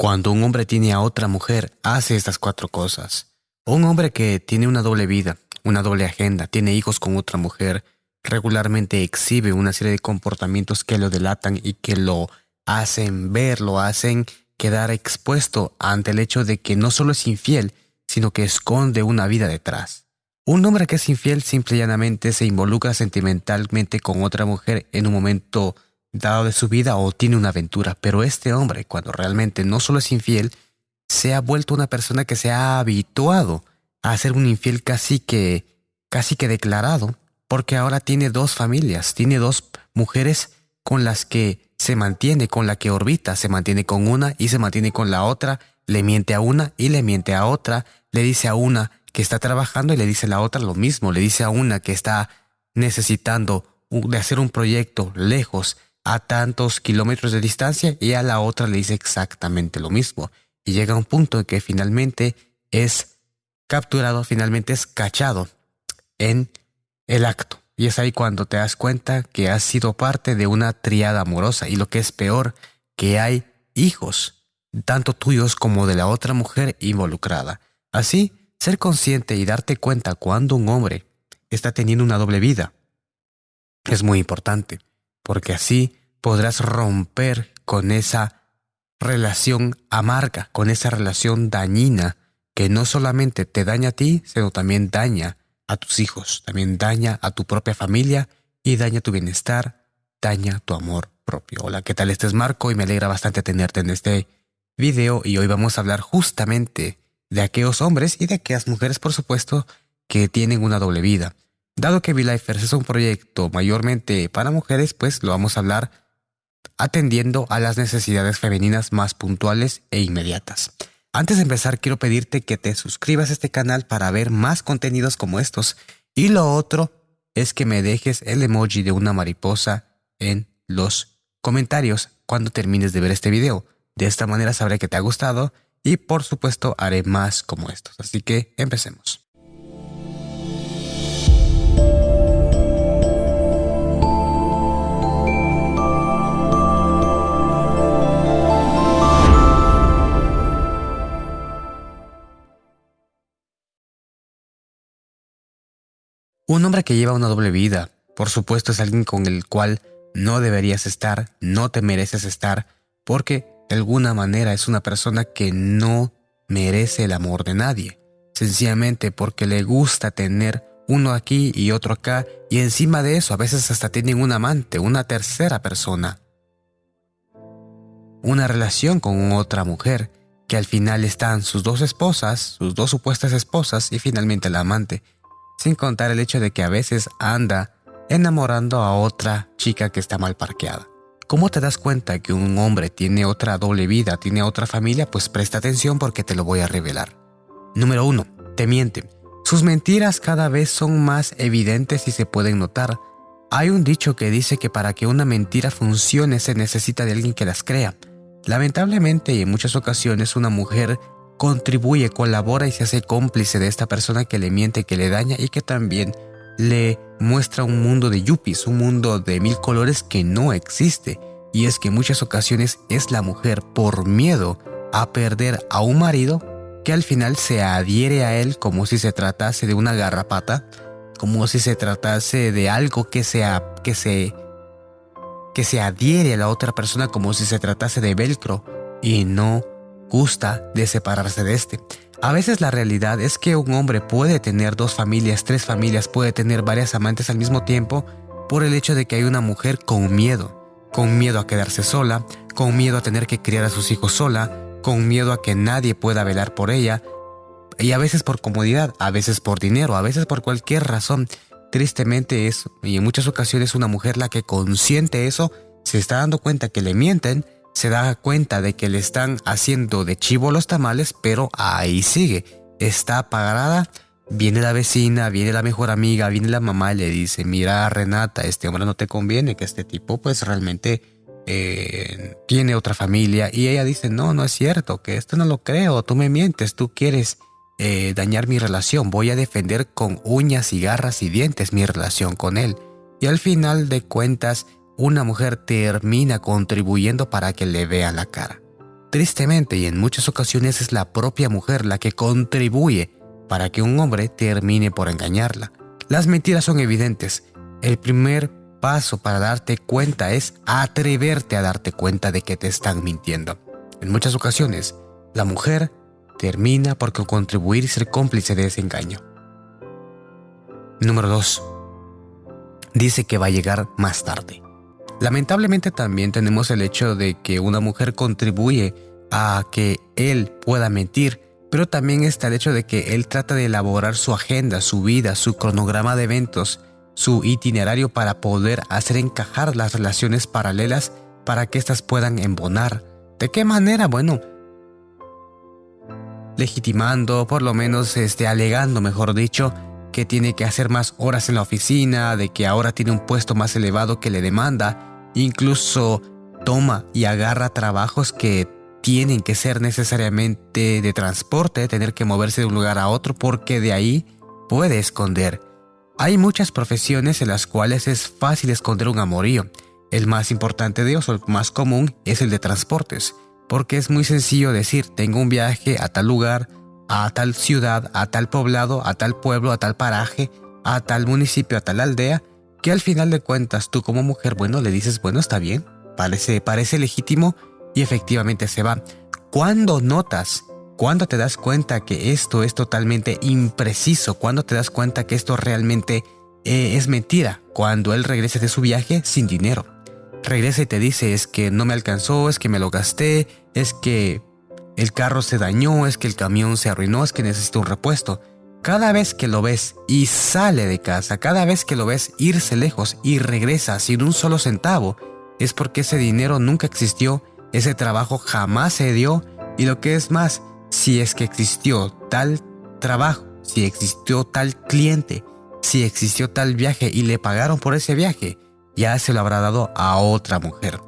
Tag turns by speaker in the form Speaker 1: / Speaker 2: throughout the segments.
Speaker 1: Cuando un hombre tiene a otra mujer, hace estas cuatro cosas. Un hombre que tiene una doble vida, una doble agenda, tiene hijos con otra mujer, regularmente exhibe una serie de comportamientos que lo delatan y que lo hacen ver, lo hacen quedar expuesto ante el hecho de que no solo es infiel, sino que esconde una vida detrás. Un hombre que es infiel simple y llanamente se involucra sentimentalmente con otra mujer en un momento dado de su vida o tiene una aventura, pero este hombre, cuando realmente no solo es infiel, se ha vuelto una persona que se ha habituado a ser un infiel casi que casi que declarado, porque ahora tiene dos familias, tiene dos mujeres con las que se mantiene, con la que orbita, se mantiene con una y se mantiene con la otra, le miente a una y le miente a otra, le dice a una que está trabajando y le dice a la otra lo mismo, le dice a una que está necesitando de hacer un proyecto lejos a tantos kilómetros de distancia y a la otra le dice exactamente lo mismo. Y llega un punto en que finalmente es capturado, finalmente es cachado en el acto. Y es ahí cuando te das cuenta que has sido parte de una triada amorosa y lo que es peor, que hay hijos, tanto tuyos como de la otra mujer involucrada. Así, ser consciente y darte cuenta cuando un hombre está teniendo una doble vida es muy importante porque así podrás romper con esa relación amarga, con esa relación dañina que no solamente te daña a ti, sino también daña a tus hijos, también daña a tu propia familia y daña tu bienestar, daña tu amor propio. Hola, ¿qué tal? Este es Marco y me alegra bastante tenerte en este video y hoy vamos a hablar justamente de aquellos hombres y de aquellas mujeres, por supuesto, que tienen una doble vida. Dado que V-Lifers es un proyecto mayormente para mujeres, pues lo vamos a hablar atendiendo a las necesidades femeninas más puntuales e inmediatas. Antes de empezar, quiero pedirte que te suscribas a este canal para ver más contenidos como estos. Y lo otro es que me dejes el emoji de una mariposa en los comentarios cuando termines de ver este video. De esta manera sabré que te ha gustado y por supuesto haré más como estos. Así que empecemos. Un hombre que lleva una doble vida, por supuesto, es alguien con el cual no deberías estar, no te mereces estar, porque de alguna manera es una persona que no merece el amor de nadie, sencillamente porque le gusta tener uno aquí y otro acá, y encima de eso a veces hasta tienen un amante, una tercera persona. Una relación con otra mujer, que al final están sus dos esposas, sus dos supuestas esposas y finalmente el amante, sin contar el hecho de que a veces anda enamorando a otra chica que está mal parqueada. ¿Cómo te das cuenta que un hombre tiene otra doble vida, tiene otra familia? Pues presta atención porque te lo voy a revelar. Número 1. Te miente. Sus mentiras cada vez son más evidentes y se pueden notar. Hay un dicho que dice que para que una mentira funcione se necesita de alguien que las crea. Lamentablemente y en muchas ocasiones una mujer contribuye, colabora y se hace cómplice de esta persona que le miente, que le daña y que también le muestra un mundo de yuppies, un mundo de mil colores que no existe. Y es que en muchas ocasiones es la mujer por miedo a perder a un marido que al final se adhiere a él como si se tratase de una garrapata, como si se tratase de algo que, sea, que, se, que se adhiere a la otra persona como si se tratase de velcro y no gusta de separarse de este. A veces la realidad es que un hombre puede tener dos familias, tres familias, puede tener varias amantes al mismo tiempo por el hecho de que hay una mujer con miedo, con miedo a quedarse sola, con miedo a tener que criar a sus hijos sola, con miedo a que nadie pueda velar por ella, y a veces por comodidad, a veces por dinero, a veces por cualquier razón. Tristemente es, y en muchas ocasiones una mujer la que consiente eso, se está dando cuenta que le mienten, se da cuenta de que le están haciendo de chivo los tamales, pero ahí sigue. Está parada, viene la vecina, viene la mejor amiga, viene la mamá y le dice, mira Renata, este hombre no te conviene, que este tipo pues realmente eh, tiene otra familia. Y ella dice, no, no es cierto, que esto no lo creo, tú me mientes, tú quieres eh, dañar mi relación, voy a defender con uñas y garras y dientes mi relación con él. Y al final de cuentas, una mujer termina contribuyendo para que le vea la cara. Tristemente y en muchas ocasiones es la propia mujer la que contribuye para que un hombre termine por engañarla. Las mentiras son evidentes. El primer paso para darte cuenta es atreverte a darte cuenta de que te están mintiendo. En muchas ocasiones, la mujer termina por contribuir y ser cómplice de ese engaño. Número 2. Dice que va a llegar más tarde. Lamentablemente también tenemos el hecho de que una mujer contribuye a que él pueda mentir, pero también está el hecho de que él trata de elaborar su agenda, su vida, su cronograma de eventos, su itinerario para poder hacer encajar las relaciones paralelas para que éstas puedan embonar. ¿De qué manera? Bueno, legitimando, por lo menos este, alegando, mejor dicho, que tiene que hacer más horas en la oficina, de que ahora tiene un puesto más elevado que le demanda, incluso toma y agarra trabajos que tienen que ser necesariamente de transporte, tener que moverse de un lugar a otro porque de ahí puede esconder. Hay muchas profesiones en las cuales es fácil esconder un amorío. El más importante de ellos, o el más común, es el de transportes porque es muy sencillo decir, tengo un viaje a tal lugar, a tal ciudad, a tal poblado, a tal pueblo, a tal paraje, a tal municipio, a tal aldea, que al final de cuentas tú como mujer, bueno, le dices, bueno, está bien, parece, parece legítimo y efectivamente se va. ¿Cuándo notas? ¿Cuándo te das cuenta que esto es totalmente impreciso? ¿Cuándo te das cuenta que esto realmente eh, es mentira? Cuando él regrese de su viaje sin dinero regresa y te dice es que no me alcanzó, es que me lo gasté, es que el carro se dañó, es que el camión se arruinó, es que necesito un repuesto. Cada vez que lo ves y sale de casa, cada vez que lo ves irse lejos y regresa sin un solo centavo, es porque ese dinero nunca existió, ese trabajo jamás se dio y lo que es más, si es que existió tal trabajo, si existió tal cliente, si existió tal viaje y le pagaron por ese viaje, ya se lo habrá dado a otra mujer.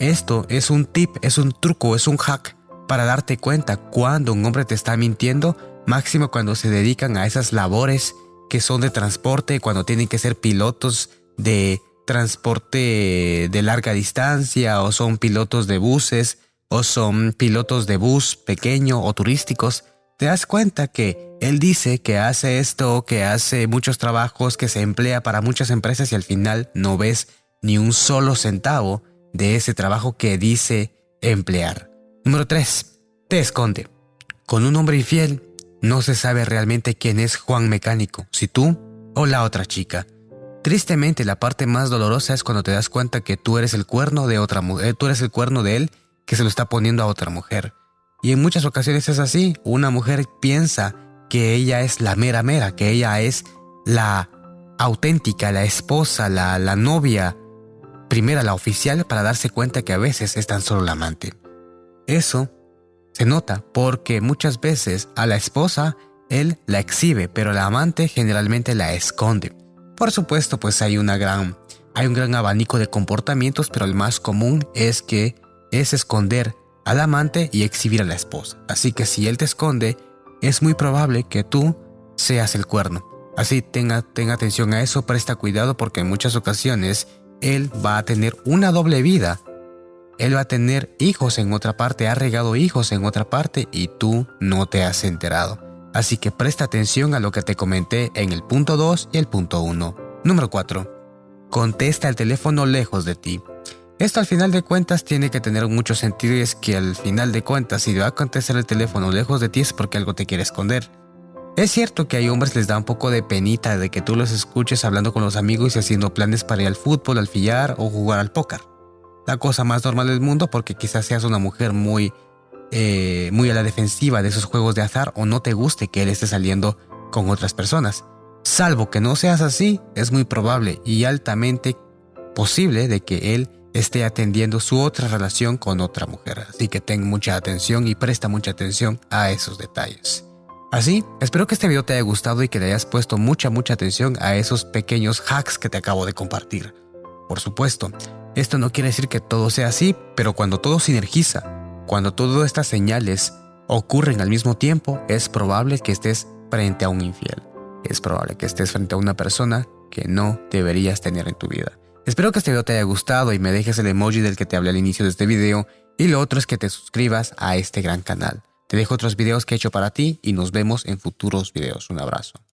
Speaker 1: Esto es un tip, es un truco, es un hack para darte cuenta cuando un hombre te está mintiendo, máximo cuando se dedican a esas labores que son de transporte, cuando tienen que ser pilotos de transporte de larga distancia o son pilotos de buses o son pilotos de bus pequeño o turísticos te das cuenta que él dice que hace esto, que hace muchos trabajos, que se emplea para muchas empresas y al final no ves ni un solo centavo de ese trabajo que dice emplear. Número 3. Te esconde. Con un hombre infiel no se sabe realmente quién es Juan Mecánico, si tú o la otra chica. Tristemente la parte más dolorosa es cuando te das cuenta que tú eres el cuerno de otra mujer, tú eres el cuerno de él que se lo está poniendo a otra mujer. Y en muchas ocasiones es así. Una mujer piensa que ella es la mera mera, que ella es la auténtica, la esposa, la, la novia, primera, la oficial, para darse cuenta que a veces es tan solo la amante. Eso se nota porque muchas veces a la esposa él la exhibe, pero la amante generalmente la esconde. Por supuesto, pues hay una gran hay un gran abanico de comportamientos, pero el más común es que es esconder al amante y exhibir a la esposa. Así que si él te esconde, es muy probable que tú seas el cuerno. Así tenga, tenga atención a eso, presta cuidado porque en muchas ocasiones él va a tener una doble vida. Él va a tener hijos en otra parte, ha regado hijos en otra parte y tú no te has enterado. Así que presta atención a lo que te comenté en el punto 2 y el punto 1. Número 4. Contesta el teléfono lejos de ti. Esto al final de cuentas tiene que tener mucho sentido y es que al final de cuentas si va a contestar el teléfono lejos de ti es porque algo te quiere esconder. Es cierto que hay hombres les da un poco de penita de que tú los escuches hablando con los amigos y haciendo planes para ir al fútbol, al fillar o jugar al póker. La cosa más normal del mundo porque quizás seas una mujer muy, eh, muy a la defensiva de esos juegos de azar o no te guste que él esté saliendo con otras personas. Salvo que no seas así, es muy probable y altamente posible de que él esté atendiendo su otra relación con otra mujer. Así que ten mucha atención y presta mucha atención a esos detalles. Así, espero que este video te haya gustado y que le hayas puesto mucha mucha atención a esos pequeños hacks que te acabo de compartir. Por supuesto, esto no quiere decir que todo sea así, pero cuando todo sinergiza, cuando todas estas señales ocurren al mismo tiempo, es probable que estés frente a un infiel. Es probable que estés frente a una persona que no deberías tener en tu vida. Espero que este video te haya gustado y me dejes el emoji del que te hablé al inicio de este video Y lo otro es que te suscribas a este gran canal. Te dejo otros videos que he hecho para ti y nos vemos en futuros videos. Un abrazo.